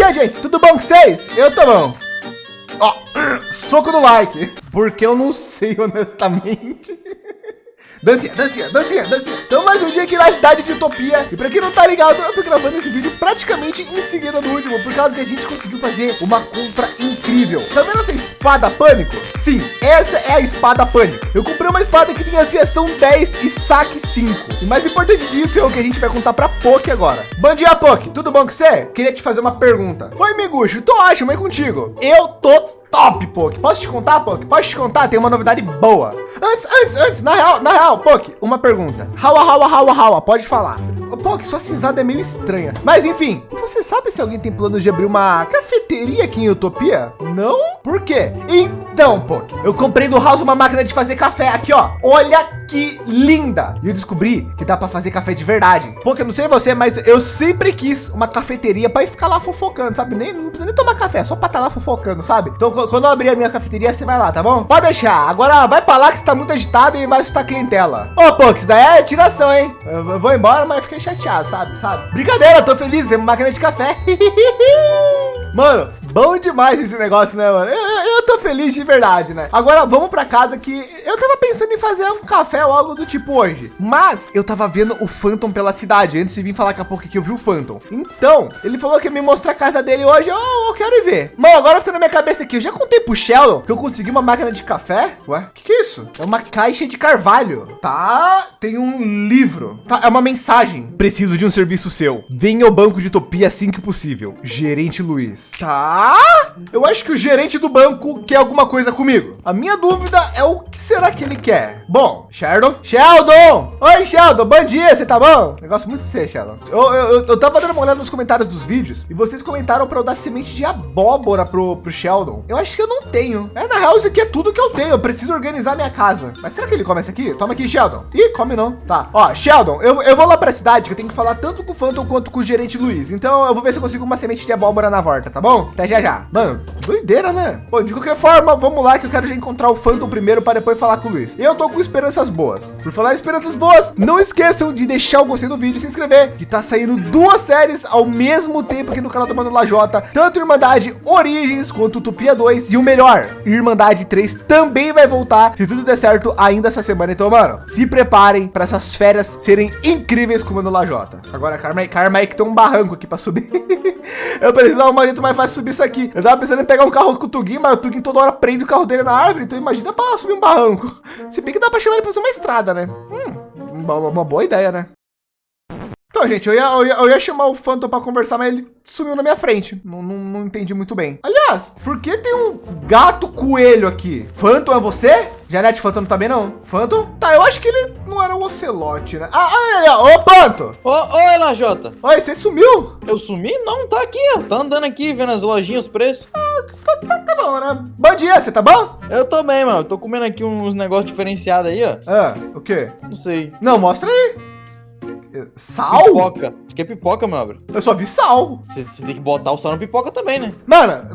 dia, gente. Tudo bom com vocês? Eu tô bom. Ó, soco no like. Porque eu não sei, honestamente. Dancinha, dancinha, dancinha, dancinha. Então mais um dia aqui na cidade de Utopia. E para quem não tá ligado, eu tô gravando esse vídeo praticamente em seguida do último, por causa que a gente conseguiu fazer uma compra incrível. Tá vendo essa espada pânico? Sim, essa é a espada pânico. Eu comprei uma espada que tem afiação 10 e saque 5. E mais importante disso é o que a gente vai contar para Poke agora. Bom dia, Poke. Tudo bom com você? Queria te fazer uma pergunta. Oi, Miguxo. Tô ótimo, é contigo. Eu tô top, Poke. Posso te contar, Poke? Posso te contar? Tem uma novidade boa. Antes, antes, antes, na real, na real, Poke, uma pergunta. Hawa, hawa, hawa, hawa, pode falar. Poke, sua cinzada é meio estranha. Mas enfim, você sabe se alguém tem planos de abrir uma cafeteria aqui em Utopia? Não? Por quê? Então, Poke, eu comprei do House uma máquina de fazer café aqui, ó. Olha que linda! E eu descobri que dá para fazer café de verdade. Porque eu não sei você, mas eu sempre quis uma cafeteria para ficar lá fofocando, sabe? Nem, não precisa nem tomar café, só para estar tá lá fofocando, sabe? Então, quando eu abrir a minha cafeteria, você vai lá, tá bom? Pode deixar. Agora vai para lá que está muito agitado e vai estar clientela. Ô, pô, que isso daí é tiração, hein? Eu vou embora, mas fiquei chateado, sabe? Sabe? Brincadeira, tô feliz, tem uma máquina de café. Mano, bom demais esse negócio, né, mano? Eu, eu, eu, tô feliz de verdade, né? Agora vamos para casa que eu tava pensando em fazer um café ou algo do tipo hoje. Mas eu tava vendo o Phantom pela cidade antes de vir falar com a pouco que eu vi o Phantom. Então, ele falou que ia me mostrar a casa dele hoje. Oh, eu quero ir ver. Mano, agora fica na minha cabeça aqui. Eu já contei pro Sheldon que eu consegui uma máquina de café. Ué, o que, que é isso? É uma caixa de carvalho. Tá, tem um livro. Tá, é uma mensagem. Preciso de um serviço seu. Venha ao banco de Utopia assim que possível. Gerente Luiz. Tá. Eu acho que o gerente do banco quer alguma coisa comigo. A minha dúvida é o que será que ele quer? Bom, Sheldon. Sheldon! Oi, Sheldon. Bom dia, você tá bom? Negócio muito de ser, Sheldon. Eu, eu, eu tava dando uma olhada nos comentários dos vídeos e vocês comentaram para eu dar semente de abóbora pro, pro Sheldon. Eu acho que eu não tenho. É, na real, isso aqui é tudo que eu tenho. Eu preciso organizar minha casa. Mas será que ele come essa aqui? Toma aqui, Sheldon. Ih, come não. Tá. Ó, Sheldon, eu, eu vou lá pra cidade que eu tenho que falar tanto com o Phantom quanto com o gerente Luiz. Então eu vou ver se eu consigo uma semente de abóbora na volta tá bom? Até já já. Mano, doideira, né? Bom, de qualquer forma, vamos lá que eu quero já encontrar o Phantom primeiro para depois falar com o Luiz. Eu tô com esperanças boas. Por falar em esperanças boas, não esqueçam de deixar o gostei do vídeo e se inscrever, que tá saindo duas séries ao mesmo tempo aqui no canal do Mano Lajota, tanto Irmandade Origens quanto Utopia 2 e o melhor, Irmandade 3 também vai voltar, se tudo der certo ainda essa semana. Então, mano, se preparem para essas férias serem incríveis com o Mano Lajota. Agora, Karma, Karma aí que tem um barranco aqui para subir. eu preciso dar uma jeito mais fácil subir isso aqui. Eu tava pensando em pegar um carro com o Tugin, mas o Tugin toda hora prende o carro dele na árvore. Então imagina para subir um barranco. Se bem que dá para chamar ele para fazer uma estrada, né? Hum, uma, uma boa ideia, né? Então, gente, eu ia, eu ia, eu ia chamar o Phantom para conversar, mas ele sumiu na minha frente. Não, não, não, entendi muito bem. Aliás, por que tem um gato coelho aqui? Phantom é você? Janete, Phantom também não. Phantom? Tá, eu acho que ele não era o Ocelote, né? Ah, aí, ó. Ô, Phantom. Ô, oi, Lajota. Oi, você sumiu? Eu sumi? Não, tá aqui, ó. Tá andando aqui, vendo as lojinhas, os preços. Ah, tá, tá, tá bom, né? Bom dia, você tá bom? Eu tô bem, mano. Tô comendo aqui uns negócios diferenciados aí, ó. Ah, o quê? Não sei. Não, mostra aí. Sal? Pipoca. Você quer pipoca, meu Eu só vi sal. Você, tem que botar o sal na pipoca também, né? Mano,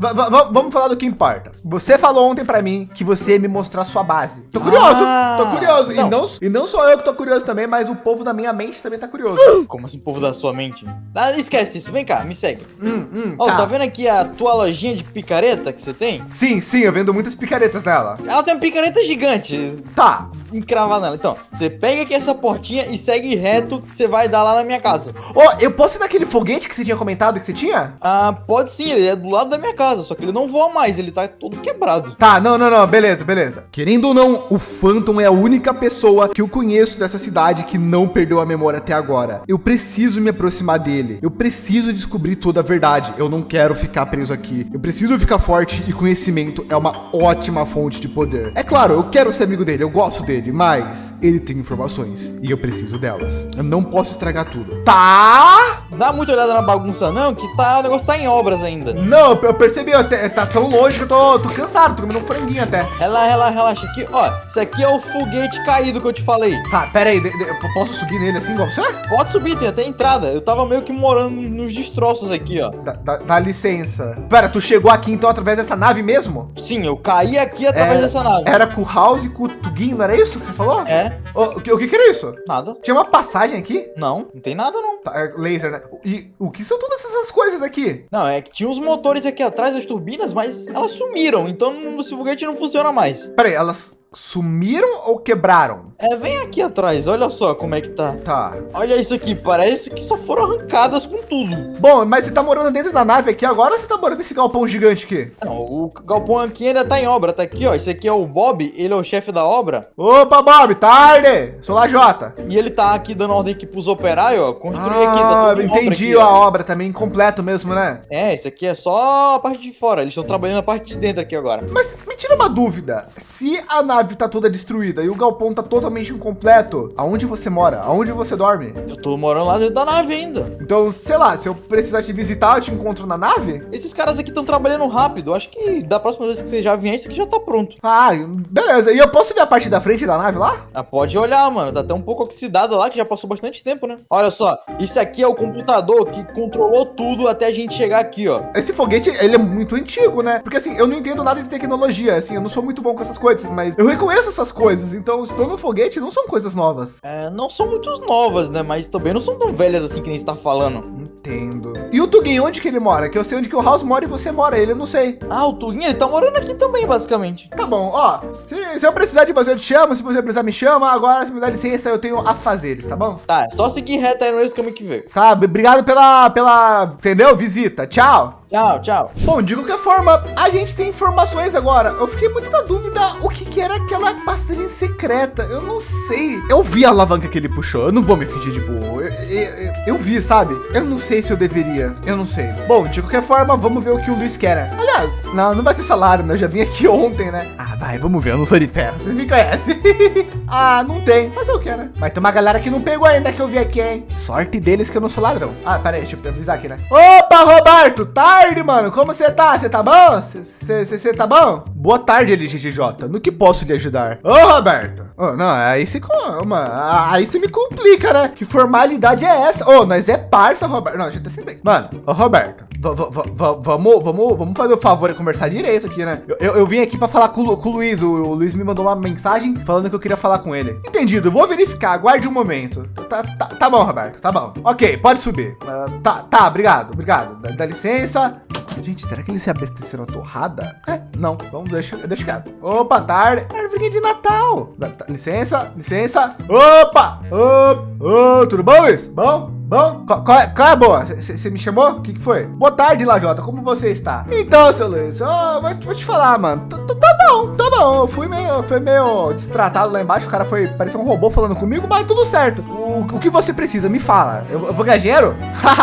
vamos falar do que importa. Você falou ontem pra mim que você ia me mostrar sua base. Tô curioso, ah, tô curioso. Não. E, não, e não sou eu que tô curioso também, mas o povo da minha mente também tá curioso. Como assim, o povo da sua mente? Ah, esquece isso. Vem cá, me segue. Hum, hum, oh, tá. tá vendo aqui a tua lojinha de picareta que você tem? Sim, sim, eu vendo muitas picaretas nela. Ela tem uma picareta gigante. Tá. Encravada nela. Então, você pega aqui essa portinha e segue reto que você vai dar lá na minha casa. Ó, oh, eu posso ir naquele foguete que você tinha comentado que você tinha? Ah, pode sim, ele é do lado da minha casa, só que ele não voa mais, ele tá todo quebrado. Tá, não, não, não, beleza, beleza. Querendo ou não, o Phantom é a única pessoa que eu conheço dessa cidade que não perdeu a memória até agora. Eu preciso me aproximar dele. Eu preciso descobrir toda a verdade. Eu não quero ficar preso aqui. Eu preciso ficar forte e conhecimento é uma ótima fonte de poder. É claro, eu quero ser amigo dele, eu gosto dele, mas ele tem informações e eu preciso delas. Eu não posso estragar tudo. Tá? Dá muita olhada na bagunça não, que tá, o negócio tá em obras ainda. Não, eu percebi, até, tá tão longe que eu tô, tô cansado, tô comendo um franguinho até. Relaxa, relaxa, relaxa. Aqui, ó, isso aqui é o foguete caído que eu te falei. Tá, pera aí, de, de, eu posso subir nele assim igual você? Pode subir, tem até entrada. Eu tava meio que morando nos destroços aqui, ó. Dá, dá, dá licença. Pera, tu chegou aqui então através dessa nave mesmo? Sim, eu caí aqui através é, dessa nave. Era com o House e com o Tugin, não era isso? Isso que você falou? É. O, que, o que, que era isso? Nada. Tinha uma passagem aqui? Não, não tem nada não. Tá, é laser, né? E o que são todas essas coisas aqui? Não, é que tinha uns motores aqui atrás das turbinas, mas elas sumiram. Então esse foguete não funciona mais. Peraí, elas sumiram ou quebraram? É, vem aqui atrás, olha só como é que tá. Tá. Olha isso aqui, parece que só foram arrancadas com tudo. Bom, mas você tá morando dentro da nave aqui agora ou você tá morando nesse galpão gigante aqui? Não, o galpão aqui ainda tá em obra, tá aqui, ó. Esse aqui é o Bob, ele é o chefe da obra. Opa, Bob, tarde! Sou lá, Jota. E ele tá aqui dando ordem aqui pros operários, ó. Construir ah, aqui, tá ah, entendi obra aqui, a obra também, incompleto mesmo, né? É, esse aqui é só a parte de fora, eles estão trabalhando a parte de dentro aqui agora. Mas me tira uma dúvida, se a nave tá toda destruída, e o galpão tá totalmente incompleto, aonde você mora? Aonde você dorme? Eu tô morando lá dentro da nave ainda. Então, sei lá, se eu precisar te visitar, eu te encontro na nave? Esses caras aqui estão trabalhando rápido. Acho que da próxima vez que você já vier, esse aqui já tá pronto. Ah, beleza. E eu posso ver a parte da frente da nave lá? Ah, pode olhar, mano. Tá até um pouco oxidado lá, que já passou bastante tempo, né? Olha só, isso aqui é o computador que controlou tudo até a gente chegar aqui, ó. Esse foguete, ele é muito antigo, né? Porque assim, eu não entendo nada de tecnologia, assim, eu não sou muito bom com essas coisas, mas eu reconheço essas coisas. Então, estou no foguete não são coisas novas. É, não são muito novas, né? Mas também não são tão velhas assim que nem está falando. Entendo. E o Tuguinho, onde que ele mora? Que eu sei onde que o House mora e você mora, ele eu não sei. Ah, o Tuguinho, ele tá morando aqui também, basicamente. Tá bom, ó. Se, se eu precisar de você, eu te chamo. Se você precisar, me chama. Agora, se me dá licença, eu tenho afazeres, tá bom? Tá, é só seguir reto aí no mesmo caminho que veio. Tá, obrigado pela, pela, entendeu? Visita. Tchau. Tchau, tchau. Bom, de qualquer forma, a gente tem informações agora. Eu fiquei muito na dúvida o que, que era aquela passagem secreta. Eu não sei. Eu vi a alavanca que ele puxou. Eu não vou me fingir de burro. Eu, eu, eu, vi, sabe? Eu não sei se eu deveria. Eu não sei. Bom, de qualquer forma, vamos ver o que o Luiz quer. Aliás, não, não vai ter salário, né? Eu já vim aqui ontem, né? Ah, vai, vamos ver. Eu não sou de ferro. Vocês me conhecem. ah, não tem. Fazer o que, né? Mas tem uma galera que não pegou ainda que eu vi aqui, hein? Sorte deles que eu não sou ladrão. Ah, pera aí, deixa eu avisar aqui, né? Opa, Roberto, tá? Tarde, mano. Como você tá? Você tá bom? Você tá bom? Boa tarde, LGGJ. No que posso lhe ajudar? Ô, Roberto. Oh, não, aí se aí você me complica, né? Que formalidade é essa? Ô, oh, nós é parça, Roberto. Não, a gente tá sendo Mano, ô, Roberto, vamos, vamos, vamos fazer o favor de conversar direito aqui, né? Eu, eu, eu vim aqui para falar com, com, o Luiz. O, o, Luiz me mandou uma mensagem falando que eu queria falar com ele. Entendido. Vou verificar. Aguarde um momento. Tá, tá, tá bom, Roberto. Tá bom. Ok, pode subir. Uh, tá, tá. Obrigado, obrigado. Dá, dá licença. Gente, será que eles se abasteceram a torrada? É, não. Vamos, deixa, deixa quieto. Opa, tarde. Árvore de Natal. Tá, licença, licença. Opa! Opa! Oh, tudo bom, Luiz? Bom? Bom, qual, qual, é, é boa? Você me chamou? O que, que foi? Boa tarde, Lajota. Como você está? Então, seu Luiz, oh, vou, vou te falar, mano. Tá, tá bom, tá bom. Eu fui meio, foi meio destratado lá embaixo. O cara foi, parecia um robô falando comigo, mas tudo certo. O, o que você precisa? Me fala. Eu, eu vou ganhar dinheiro?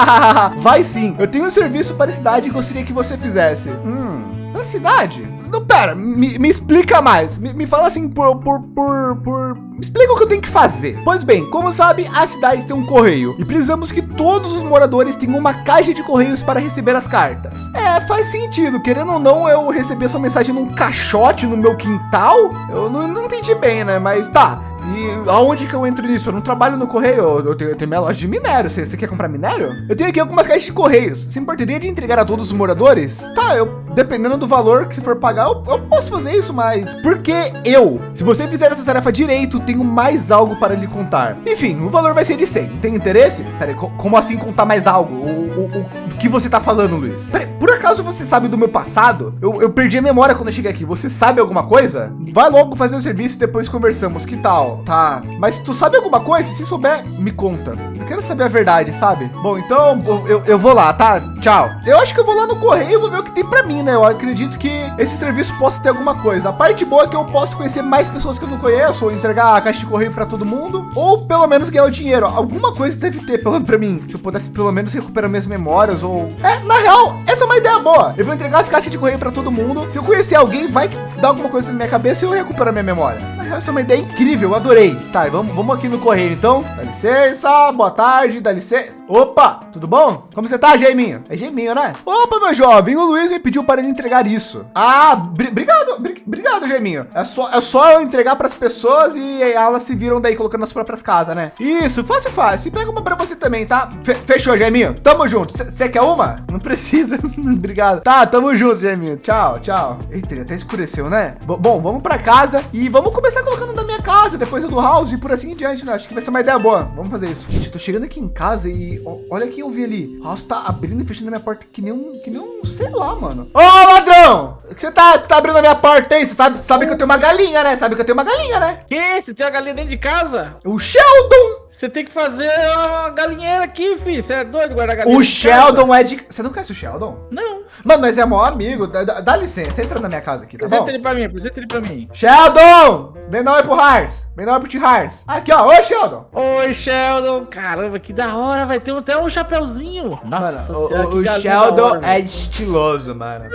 Vai sim. Eu tenho um serviço para a cidade e gostaria que você fizesse. Hum, para a cidade? Não, pera, me, me explica mais. Me, me fala assim por, por, por, por explica o que eu tenho que fazer. Pois bem, como sabe, a cidade tem um correio e precisamos que todos os moradores tenham uma caixa de correios para receber as cartas. É, faz sentido. Querendo ou não, eu receber sua mensagem num caixote no meu quintal? Eu não, não entendi bem, né? Mas tá. E aonde que eu entro nisso? Eu não trabalho no correio, eu tenho, eu tenho minha loja de minério. Você, quer comprar minério? Eu tenho aqui algumas caixas de correios. Se importaria de entregar a todos os moradores? Tá, eu, dependendo do valor que você for pagar, eu, eu posso fazer isso, mas por que eu? Se você fizer essa tarefa direito, tenho mais algo para lhe contar. Enfim, o valor vai ser de 100. Tem interesse? Peraí, como assim contar mais algo? O, o, o que você tá falando, Luiz? Peraí, por acaso você sabe do meu passado? Eu, eu perdi a memória quando eu cheguei aqui. Você sabe alguma coisa? Vai logo fazer o serviço e depois conversamos. Que tal? Tá. Mas tu sabe alguma coisa? Se souber, me conta. Eu quero saber a verdade, sabe? Bom, então eu, eu vou lá, tá? Tchau. Eu acho que eu vou lá no correio e vou ver o que tem para mim, né? Eu acredito que esse serviço possa ter alguma coisa. A parte boa é que eu posso conhecer mais pessoas que eu não conheço, ou entregar a caixa de correio para todo mundo, ou pelo menos ganhar o dinheiro. Alguma coisa deve ter, pelo menos para mim. Se eu pudesse pelo menos recuperar minhas memórias, ou. É, na real, essa é uma ideia boa. Eu vou entregar as caixas de correio para todo mundo. Se eu conhecer alguém, vai dar alguma coisa na minha cabeça e eu recupero minha memória. Na real, essa é uma ideia incrível, adorei. Tá, vamos, vamos aqui no correio então. Dá licença, boa tarde, dá licença. Opa, tudo bom? Como você tá, Geiminho? É Geiminho, né? Opa, meu jovem, o Luiz me pediu para ele entregar isso. Ah, obrigado, obrigado, Geiminho. É só, é só eu entregar para as pessoas e elas se viram daí colocando nas próprias casas, né? Isso, fácil, fácil. Pega uma para você também, tá? fechou, Geiminho. Tamo junto. Você quer uma? Não precisa. obrigado. Tá, tamo junto, Geiminho. Tchau, tchau. Eita, até escureceu, né? B bom, vamos para casa e vamos começar colocando na minha casa, depois do house e por assim em diante, né? Acho que vai ser uma ideia boa. Vamos fazer isso. Gente, tô chegando aqui em casa e olha quem eu vi ali. O House tá abrindo e fechando a minha porta que nem um, que nem um, sei lá, mano. Ô, ladrão! O que você tá, tá abrindo a minha porta aí? Você sabe, sabe que eu tenho uma galinha, né? Sabe que eu tenho uma galinha, né? Que? Você tem uma galinha dentro de casa? O Sheldon! Você tem que fazer uma galinheira aqui, filho. Você é doido guardar galinha? O Sheldon casa? é de... Você não conhece o Sheldon? Não. Mano, nós é maior amigo. Dá, dá, licença, entra na minha casa aqui, tá apresenta bom? ele pra mim, apresenta ele pra mim. Sheldon! Não é pro Hars. Não é pro T-Hars. Aqui, ó. Oi, Sheldon. Oi, Sheldon. Caramba, que da hora. Vai ter até um chapéuzinho. Nossa mano, senhora, o, o Sheldon hora, é estiloso, mano.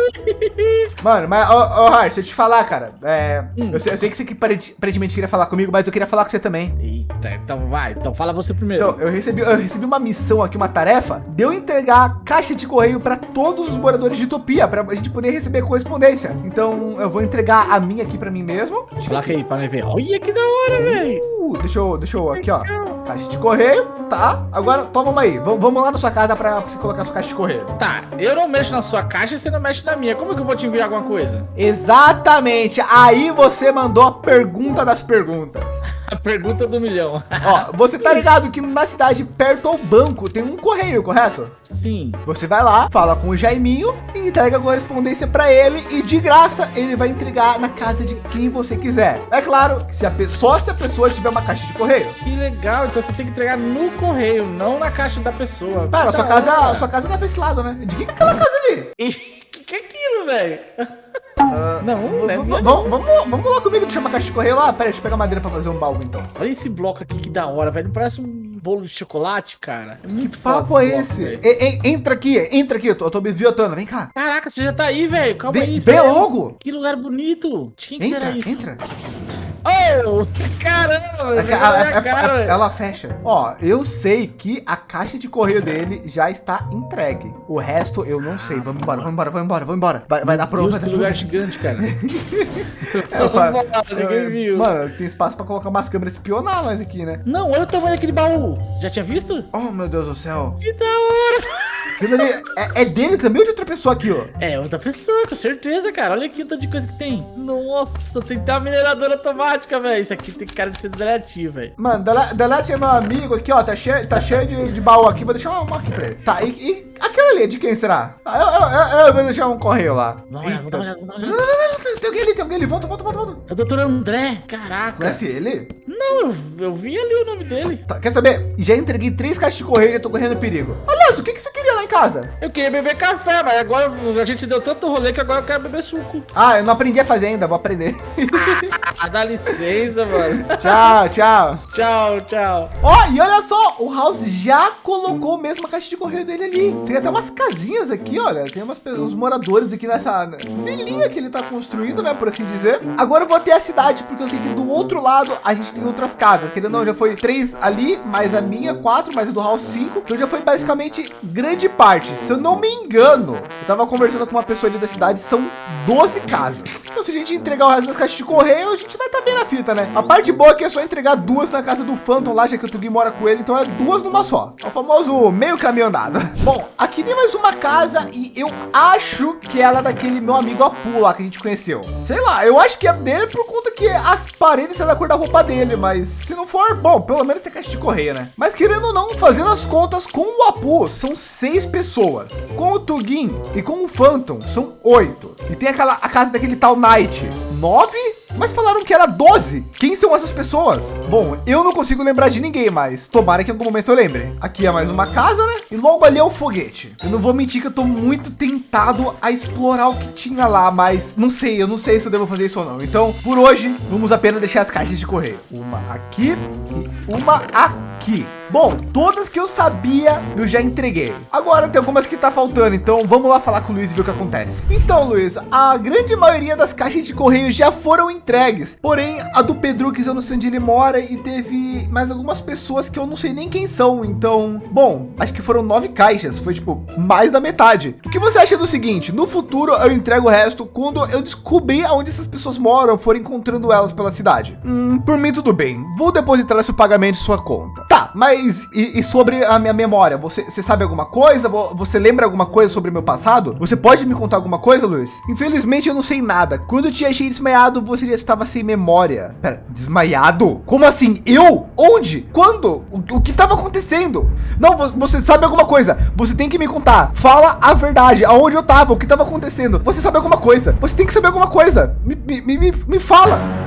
mano, mas, ô, ô Hars, deixa eu te falar, cara. É, hum. eu, sei, eu sei que você que aparentemente queria falar comigo, mas eu queria falar com você também. Eita, então vai. Então fala você primeiro. Então, eu recebi, eu recebi uma missão aqui, uma tarefa, de eu entregar caixa de correio para todos os moradores de Utopia, para a gente poder receber correspondência. Então, eu vou entregar a minha aqui para mim mesmo. Coloca aí, para ver. Olha que da hora, velho. Uh, deixa eu, deixa eu, aqui, ó. Caixa de correio, tá. Agora, toma uma aí. V vamos lá na sua casa para você colocar sua caixa de correio. Tá, eu não mexo na sua caixa e você não mexe na minha. Como que eu vou te enviar alguma coisa? Exatamente. Aí você mandou a pergunta das perguntas. A pergunta do milhão. Ó, você tá ligado que na cidade, perto ao banco, tem um correio, correto? Sim. Você vai lá, fala com o Jaiminho e entrega a correspondência para ele e de graça ele vai entregar na casa de quem você quiser. É claro, se a pessoa, só se a pessoa tiver uma caixa de correio. Que legal, então você tem que entregar no correio, não na caixa da pessoa. Cara, sua casa, sua casa não é pra esse lado, né? De que é aquela casa ali? E que que é aquilo, velho? Uh, não, não Vamos, vamos, vamos lá comigo, deixa uma caixa de correio lá. Pera, deixa eu pegar madeira pra fazer um baú, então. Olha esse bloco aqui, que da hora, velho. Parece um bolo de chocolate, cara. É muito que papo é esse? E, e, entra aqui, entra aqui, eu tô, eu tô biotando, vem cá. Caraca, você já tá aí, velho. Calma aí. Logo. Que lugar bonito. Quem que entra, isso? Entra, Caramba! A, a, cara, a, ela fecha. Ó, eu sei que a caixa de correio dele já está entregue. O resto eu não sei. Vamos embora, vamos embora, vamos embora, vamos embora. Vai, vai dar prova. Que lugar gigante, cara. é, ninguém viu. Mano, tem espaço para colocar umas câmeras espionar nós aqui, né? Não, olha o tamanho daquele baú. Já tinha visto? Oh, meu Deus do céu. Que da hora. É, é, dele também ou de outra pessoa aqui, ó? É outra pessoa, com certeza, cara. Olha aqui o tanto de coisa que tem. Nossa, tem ter uma mineradora automática, velho. Isso aqui tem cara de ser Delete, velho. Mano, Delete é meu amigo aqui, ó. Tá cheio, tá cheio de, de baú aqui. Vou deixar uma aqui pra ele. Tá, e, e aquela ali, de quem será? Ah, eu, eu, eu, eu, vou deixar um correio lá. Não, vamos dar uma olhada, vamos dar uma olhada. Não, não, não, não, tem alguém ali, tem alguém ali. Volta, volta, volta, volta. É o doutor André, caraca. Conhece ele? Não, eu, eu vi ali o nome dele. Tá, quer saber? Já entreguei três caixas de correio e tô correndo perigo. Aliás, o que, que você queria lá em casa? Eu queria beber café, mas agora a gente deu tanto rolê que agora eu quero beber suco. Ah, eu não aprendi a fazer ainda, vou aprender. ah, dá licença, mano. Tchau, tchau. tchau, tchau. Ó, oh, e olha só, o House já colocou mesmo a caixa de correio dele ali. Tem até umas casinhas aqui, olha. Tem umas, uns moradores aqui nessa vilinha que ele tá construindo, né, por assim dizer. Agora eu vou até a cidade, porque eu sei que do outro lado a gente tem outras casas. Querendo não, já foi três ali, mais a minha, quatro, mais a do House, cinco. Então já foi basicamente grande parte. Se eu não me engano, eu tava conversando com uma pessoa ali da cidade, são 12 casas. Então se a gente entregar o resto das caixas de correio, a gente vai estar tá bem na fita, né? A parte boa é que é só entregar duas na casa do Phantom lá, já que o Tugi mora com ele, então é duas numa só. É o famoso meio caminho andado. Bom, aqui tem mais uma casa e eu acho que ela é daquele meu amigo Apu lá que a gente conheceu. Sei lá, eu acho que é dele por conta que as paredes são da cor da roupa dele, mas se não for, bom, pelo menos tem caixa de correio, né? Mas querendo ou não, fazendo as contas com o Apu, são seis pessoas. Com o Tugin e com o Phantom, são oito. E tem aquela a casa daquele tal Knight, nove? Mas falaram que era 12. Quem são essas pessoas? Bom, eu não consigo lembrar de ninguém mais. Tomara que em algum momento eu lembre. Aqui é mais uma casa, né? E logo ali é o foguete. Eu não vou mentir que eu tô muito tentado a explorar o que tinha lá, mas não sei, eu não sei se eu devo fazer isso ou não. Então, por hoje, vamos apenas deixar as caixas de correio. Uma aqui e uma aqui aqui. Bom, todas que eu sabia, eu já entreguei. Agora tem algumas que tá faltando, então vamos lá falar com o Luiz e ver o que acontece. Então, Luiz, a grande maioria das caixas de correio já foram entregues. Porém, a do Pedrux eu não sei onde ele mora e teve mais algumas pessoas que eu não sei nem quem são. Então, bom, acho que foram nove caixas, foi tipo mais da metade. O que você acha do seguinte? No futuro eu entrego o resto quando eu descobrir aonde essas pessoas moram, for encontrando elas pela cidade. Hum, por mim tudo bem. Vou depositar esse pagamento em sua conta. Tá, mas e, e, sobre a minha memória? Você, você sabe alguma coisa? Você lembra alguma coisa sobre meu passado? Você pode me contar alguma coisa, Luiz? Infelizmente eu não sei nada. Quando eu te achei desmaiado, você já estava sem memória. Pera, desmaiado? Como assim? Eu? Onde? Quando? O, o que estava acontecendo? Não, você sabe alguma coisa? Você tem que me contar. Fala a verdade. Aonde eu estava? O que estava acontecendo? Você sabe alguma coisa? Você tem que saber alguma coisa. Me, me, me, me fala.